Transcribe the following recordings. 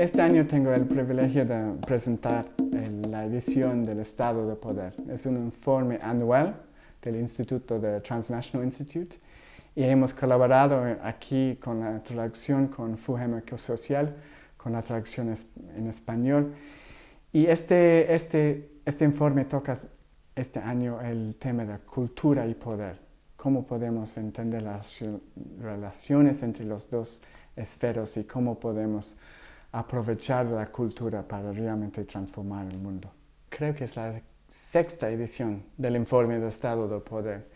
Este año tengo el privilegio de presentar la edición del Estado de Poder. Es un informe anual del Instituto de Transnational Institute y hemos colaborado aquí con la traducción con FUGEM Social, con la traducción en español. Y este, este, este informe toca este año el tema de cultura y poder. Cómo podemos entender las relaciones entre los dos esferos y cómo podemos aprovechar la cultura para realmente transformar el mundo. Creo que es la sexta edición del informe de Estado del Poder.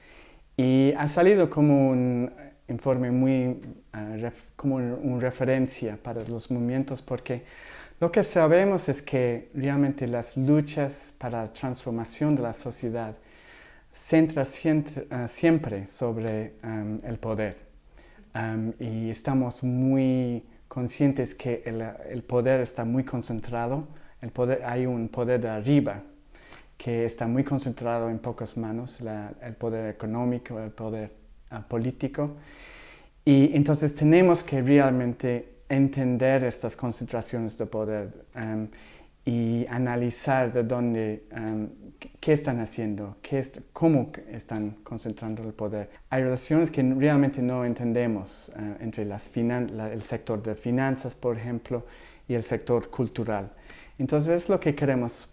Y ha salido como un informe muy, uh, como una referencia para los movimientos porque lo que sabemos es que realmente las luchas para la transformación de la sociedad centran siempre, uh, siempre sobre um, el poder. Um, y estamos muy conscientes que el, poder está muy concentrado, el poder, hay un poder de arriba que está muy concentrado en pocas manos, el poder económico, el poder uh, político. Y entonces tenemos que realmente entender estas concentraciones de poder um, y analizar de dónde, um, qué están haciendo, qué cómo están concentrando el poder. Hay relaciones que realmente no entendemos uh, entre las el sector de finanzas, por ejemplo, y el sector cultural. Entonces es lo que queremos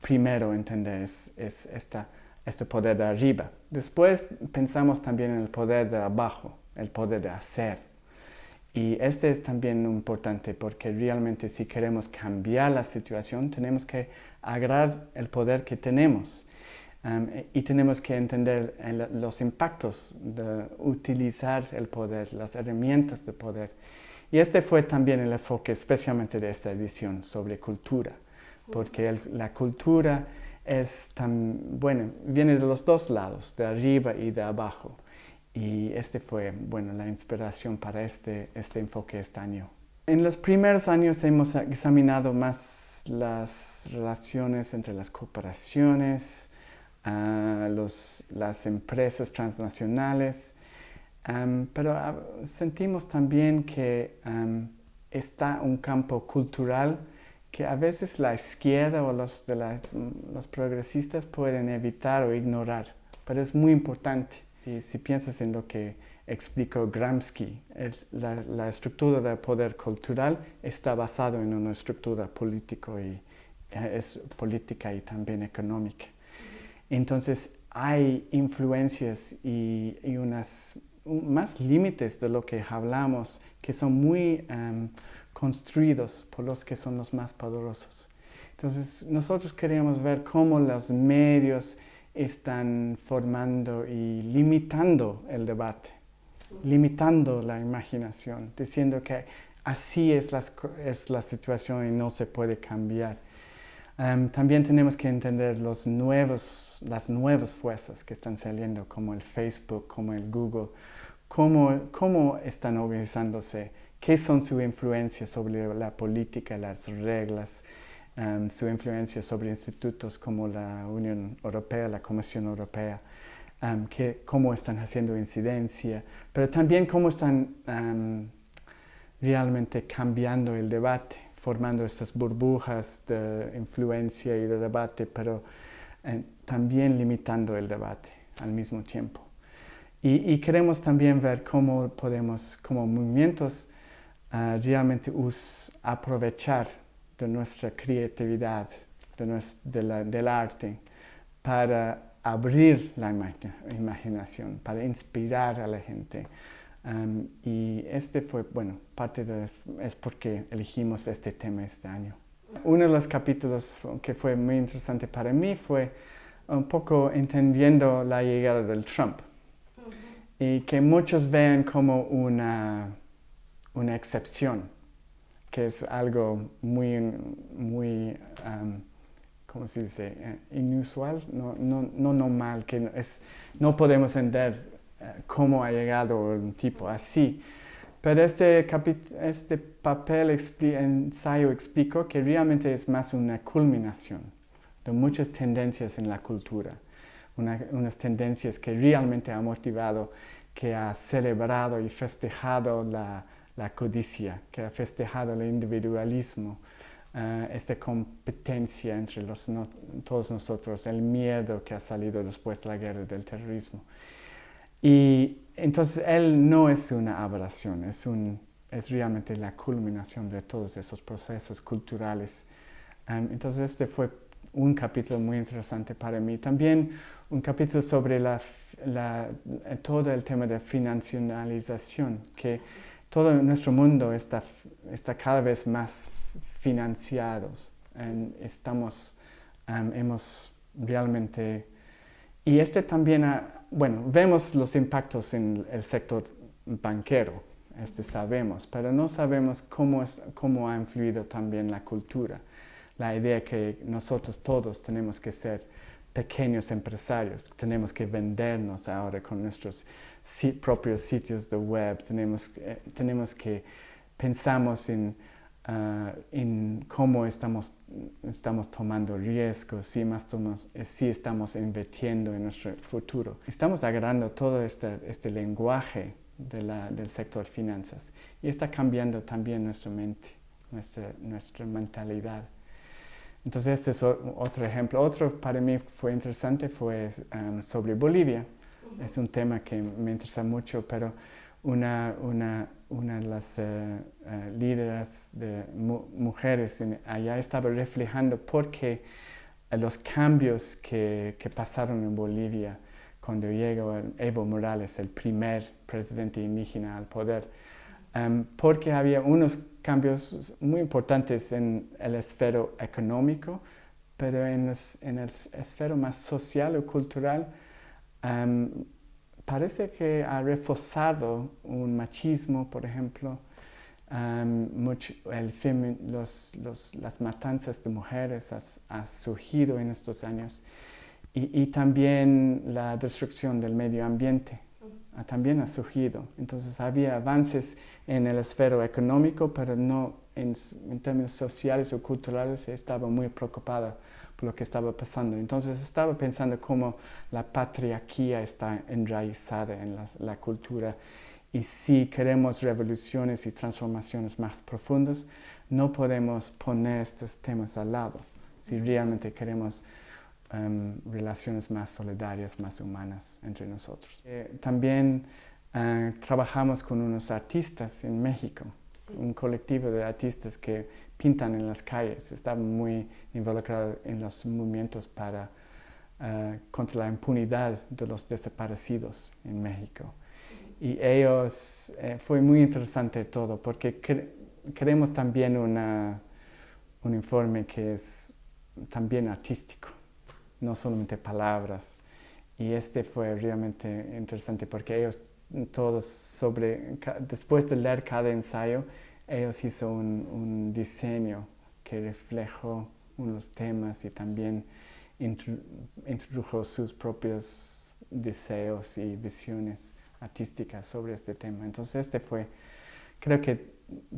primero entender, es, es esta, este poder de arriba. Después pensamos también en el poder de abajo, el poder de hacer. Y este es también importante porque realmente si queremos cambiar la situación tenemos que agarrar el poder que tenemos um, y tenemos que entender los impactos de utilizar el poder, las herramientas de poder. Y este fue también el enfoque especialmente de esta edición sobre cultura, porque la cultura es tan, bueno, viene de los dos lados, de arriba y de abajo. Y este fue, bueno, la inspiración para este, este enfoque este año. En los primeros años hemos examinado más las relaciones entre las corporaciones, uh, los, las empresas transnacionales, pero ah, sentimos también que está un campo cultural que a veces la izquierda o los, los progresistas pueden evitar o ignorar, pero es muy importante. Si, piensas en lo que explicó Gramsci, la, estructura del poder cultural está basada en una estructura político y, eh, es política y también económica. Entonces hay influencias y, unas más límites de lo que hablamos que son muy em, construidos por los que son los más poderosos. Entonces nosotros queríamos ver cómo los medios están formando y limitando el debate, limitando la imaginación, diciendo que así es la, es la situación y no se puede cambiar. Em, también tenemos que entender los nuevos, las nuevas fuerzas que están saliendo, como el Facebook, como el Google, cómo, cómo están organizándose, qué son su influencia sobre la política, las reglas, Um, su influencia sobre institutos como la Unión Europea, la Comisión Europea, um, que, cómo están haciendo incidencia, pero también cómo están um, realmente cambiando el debate, formando estas burbujas de influencia y de debate, pero eh, también limitando el debate al mismo tiempo. Y, queremos también ver cómo podemos, como movimientos, uh, realmente aprovechar de nuestra creatividad, de del arte, para abrir la imaginación, para inspirar a la gente. Um, y este fue, bueno, parte de es porque elegimos este tema este año. Uno de los capítulos que fue muy interesante para mí fue un poco entendiendo la llegada del Trump y que muchos vean como una, una excepción que es algo muy, muy ¿cómo se dice? Eh, inusual, no, no, no, normal, que no, es, no podemos entender eh, cómo ha llegado un tipo así. Pero este, este papel, ensayo explicó que realmente es más una culminación de muchas tendencias en la cultura, unas tendencias que realmente ha motivado, que ha celebrado y festejado la, la codicia, que ha festejado el individualismo, uh, esta competencia entre los todos nosotros, el miedo que ha salido después de la guerra del terrorismo. Y entonces él no es una aberración, es, un, es realmente la culminación de todos esos procesos culturales. Um, entonces este fue un capítulo muy interesante para mí. También un capítulo sobre la, la, todo el tema de financialización, que todo nuestro mundo está, está cada vez más financiados. estamos, hemos realmente... Y este también, bueno, vemos los impactos en el sector banquero, este sabemos, pero no sabemos cómo, es, cómo ha influido también la cultura. La idea que nosotros todos tenemos que ser pequeños empresarios, tenemos que vendernos ahora con nuestros propios sitios de web, tenemos, eh, tenemos que pensamos en Ah, en cómo estamos, estamos tomando riesgos, si, más tomamos, eh, si estamos invirtiendo en nuestro futuro. Estamos agarrando todo este, este lenguaje de la, del sector finanzas y está cambiando también nuestra mente, nuestra, nuestra mentalidad. Entonces este es otro ejemplo. Otro para mí fue interesante fue um, sobre Bolivia. Es un tema que me interesa mucho, pero una, una, una de las uh, uh, líderes de mu mujeres en, allá estaba reflejando por qué los cambios que, que, pasaron en Bolivia cuando llegó Evo Morales, el primer presidente indígena al poder, um, porque había unos cambios muy importantes en el esfero económico, pero en, el esfero más social o cultural um, parece que ha reforzado un machismo, por ejemplo, mucho, el los, las matanzas de mujeres ha, surgido en estos años. Y, también la destrucción del medio ambiente también ha surgido. Entonces había avances en el esfero económico, pero no en, en términos sociales o culturales estaba muy preocupado lo que estaba pasando. Entonces estaba pensando cómo la patriarquía está enraizada en la, cultura y si queremos revoluciones y transformaciones más profundas, no podemos poner estos temas al lado. Si realmente queremos um, relaciones más solidarias, más humanas entre nosotros. Eh, también uh, trabajamos con unos artistas en México, un colectivo de artistas que pintan en las calles, estaban muy involucrados en los movimientos para, uh, contra la impunidad de los desaparecidos en México. Y ellos, eh, fue muy interesante todo, porque queremos también una, un informe que es también artístico, no solamente palabras. Y este fue realmente interesante porque ellos todos sobre, después de leer cada ensayo, ellos hizo un, diseño que reflejó unos temas y también introdujo sus propios deseos y visiones artísticas sobre este tema. Entonces este fue, creo que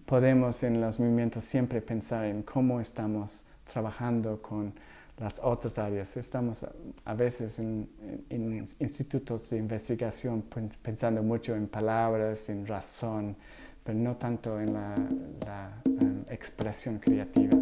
podemos en los movimientos siempre pensar en cómo estamos trabajando con las otras áreas. Estamos a veces en, institutos de investigación pensando mucho en palabras, en razón, pero no tanto en la, um, expresión creativa.